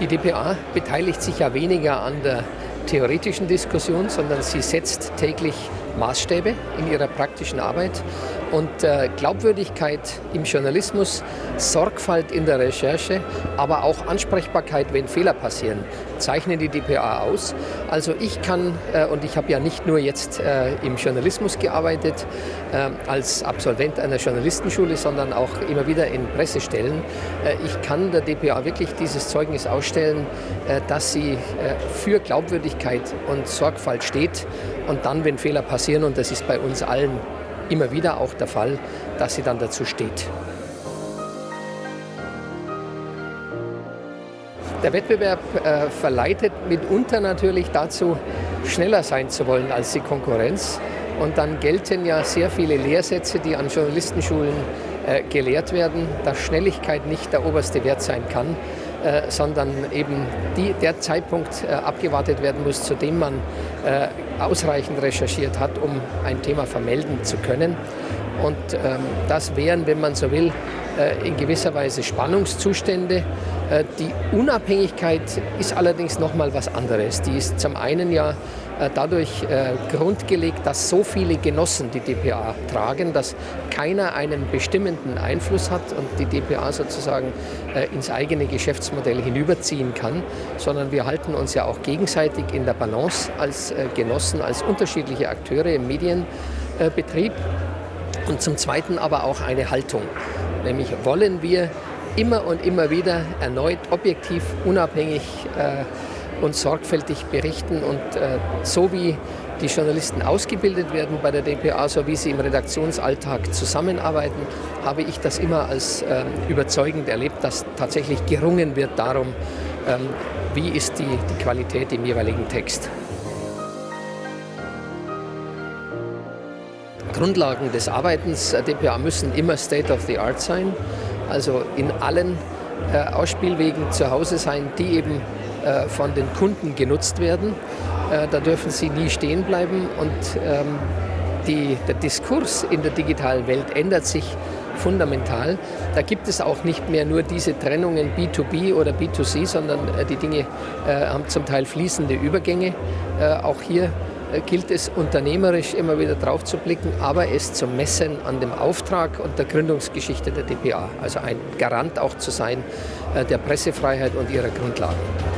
Die dpa beteiligt sich ja weniger an der theoretischen Diskussion, sondern sie setzt täglich Maßstäbe in ihrer praktischen Arbeit. Und äh, Glaubwürdigkeit im Journalismus, Sorgfalt in der Recherche, aber auch Ansprechbarkeit, wenn Fehler passieren, zeichnen die dpa aus. Also ich kann, äh, und ich habe ja nicht nur jetzt äh, im Journalismus gearbeitet, äh, als Absolvent einer Journalistenschule, sondern auch immer wieder in Pressestellen. Äh, ich kann der dpa wirklich dieses Zeugnis ausstellen, äh, dass sie für Glaubwürdigkeit und Sorgfalt steht und dann, wenn Fehler passieren, und das ist bei uns allen immer wieder auch der Fall, dass sie dann dazu steht. Der Wettbewerb äh, verleitet mitunter natürlich dazu, schneller sein zu wollen als die Konkurrenz. Und dann gelten ja sehr viele Lehrsätze, die an Journalistenschulen äh, gelehrt werden, dass Schnelligkeit nicht der oberste Wert sein kann, äh, sondern eben die, der Zeitpunkt äh, abgewartet werden muss, zu dem man äh, ausreichend recherchiert hat, um ein Thema vermelden zu können. Und ähm, das wären, wenn man so will, äh, in gewisser Weise Spannungszustände. Äh, die Unabhängigkeit ist allerdings noch mal was anderes. Die ist zum einen ja äh, dadurch grundgelegt, dass so viele Genossen die dpa tragen, dass keiner einen bestimmenden Einfluss hat und die dpa sozusagen ins eigene Geschäftsmodell hinüberziehen kann, sondern wir halten uns ja auch gegenseitig in der Balance als Genossen, als unterschiedliche Akteure im Medienbetrieb und zum Zweiten aber auch eine Haltung. Nämlich wollen wir immer und immer wieder erneut objektiv, unabhängig äh, und sorgfältig berichten und äh, so wie die Journalisten ausgebildet werden bei der dpa, so wie sie im Redaktionsalltag zusammenarbeiten, habe ich das immer als äh, überzeugend erlebt, dass tatsächlich gerungen wird darum, ähm, wie ist die, die Qualität im jeweiligen Text. Grundlagen des Arbeitens der dpa müssen immer State of the Art sein, also in allen äh, Ausspielwegen zu Hause sein, die eben äh, von den Kunden genutzt werden. Äh, da dürfen sie nie stehen bleiben und ähm, die, der Diskurs in der digitalen Welt ändert sich fundamental. Da gibt es auch nicht mehr nur diese Trennungen B2B oder B2C, sondern äh, die Dinge äh, haben zum Teil fließende Übergänge. Äh, auch hier gilt es unternehmerisch immer wieder drauf zu blicken, aber es zu messen an dem Auftrag und der Gründungsgeschichte der dpa. Also ein Garant auch zu sein äh, der Pressefreiheit und ihrer Grundlagen.